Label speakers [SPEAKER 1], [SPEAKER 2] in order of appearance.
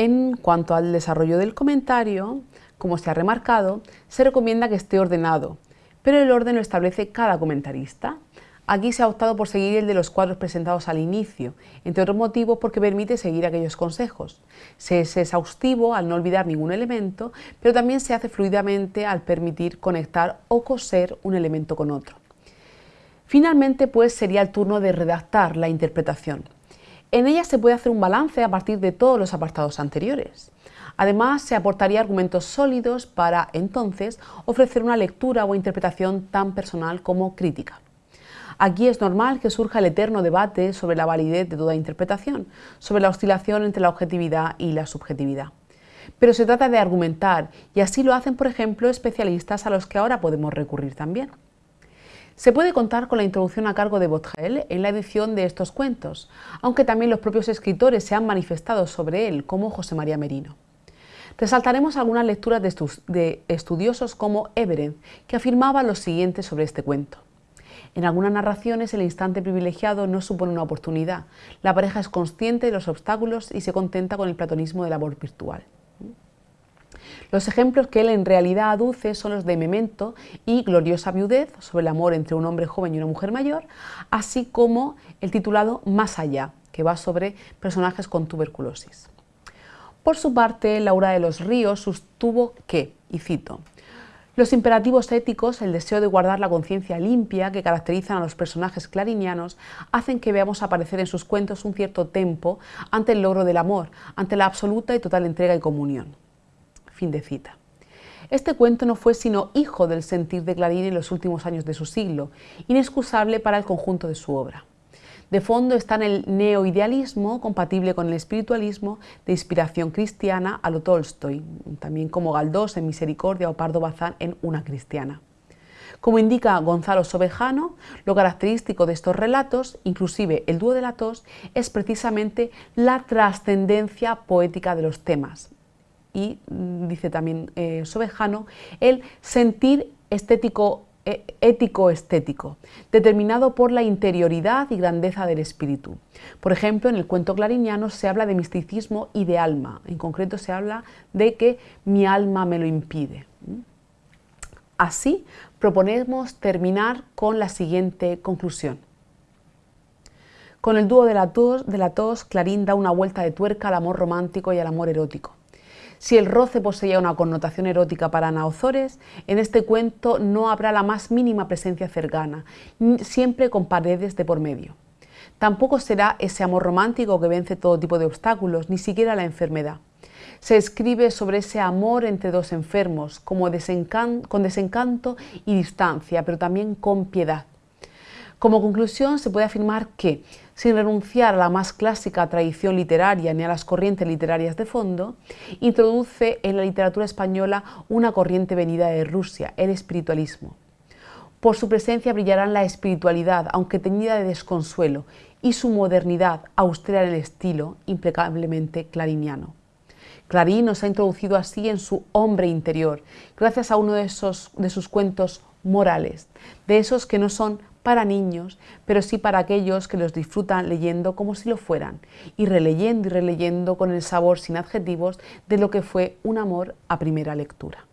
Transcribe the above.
[SPEAKER 1] En cuanto al desarrollo del comentario, como se ha remarcado, se recomienda que esté ordenado, pero el orden lo establece cada comentarista. Aquí se ha optado por seguir el de los cuadros presentados al inicio, entre otros motivos porque permite seguir aquellos consejos. Se es exhaustivo al no olvidar ningún elemento, pero también se hace fluidamente al permitir conectar o coser un elemento con otro. Finalmente, pues, sería el turno de redactar la interpretación. En ella se puede hacer un balance a partir de todos los apartados anteriores. Además, se aportaría argumentos sólidos para, entonces, ofrecer una lectura o interpretación tan personal como crítica. Aquí es normal que surja el eterno debate sobre la validez de toda interpretación, sobre la oscilación entre la objetividad y la subjetividad. Pero se trata de argumentar, y así lo hacen, por ejemplo, especialistas a los que ahora podemos recurrir también. Se puede contar con la introducción a cargo de Botrel en la edición de estos cuentos, aunque también los propios escritores se han manifestado sobre él, como José María Merino. Resaltaremos algunas lecturas de, estudiosos como Everett, que afirmaba lo siguiente sobre este cuento. En algunas narraciones el instante privilegiado no supone una oportunidad. La pareja es consciente de los obstáculos y se contenta con el platonismo del amor virtual. Los ejemplos que él en realidad aduce son los de Memento y Gloriosa Viudez, sobre el amor entre un hombre joven y una mujer mayor, así como el titulado Más allá, que va sobre personajes con tuberculosis. Por su parte, Laura de los Ríos sostuvo que, y cito, los imperativos éticos, el deseo de guardar la conciencia limpia que caracterizan a los personajes clarinianos, hacen que veamos aparecer en sus cuentos un cierto tempo ante el logro del amor, ante la absoluta y total entrega y comunión. Fin de cita. Este cuento no fue sino hijo del sentir de Clarín en los últimos años de su siglo, inexcusable para el conjunto de su obra. De fondo está en el neoidealismo, compatible con el espiritualismo de inspiración cristiana a lo Tolstoy, también como Galdós en Misericordia o Pardo Bazán en Una cristiana. Como indica Gonzalo Sobejano, lo característico de estos relatos, inclusive el dúo de la tos, es precisamente la trascendencia poética de los temas. Y, dice también eh, Sobejano, el sentir estético e, ético-estético, determinado por la interioridad y grandeza del espíritu. Por ejemplo, en el cuento clariniano se habla de misticismo y de alma, en concreto se habla de que mi alma me lo impide. Así, proponemos terminar con la siguiente conclusión. Con el dúo de la, tos, de la tos, Clarín da una vuelta de tuerca al amor romántico y al amor erótico. Si el roce poseía una connotación erótica para Naozores, en este cuento no habrá la más mínima presencia cercana, siempre con paredes de por medio. Tampoco será ese amor romántico que vence todo tipo de obstáculos, ni siquiera la enfermedad. Se escribe sobre ese amor entre dos enfermos, con desencanto y distancia, pero también con piedad. Como conclusión, se puede afirmar que, sin renunciar a la más clásica tradición literaria ni a las corrientes literarias de fondo, introduce en la literatura española una corriente venida de Rusia, el espiritualismo. Por su presencia brillarán la espiritualidad, aunque teñida de desconsuelo, y su modernidad, austera en el estilo, impecablemente clariniano. Clarín nos ha introducido así en su hombre interior, gracias a uno de, esos, de sus cuentos morales, de esos que no son para niños, pero sí para aquellos que los disfrutan leyendo como si lo fueran, y releyendo y releyendo con el sabor sin adjetivos de lo que fue un amor a primera lectura.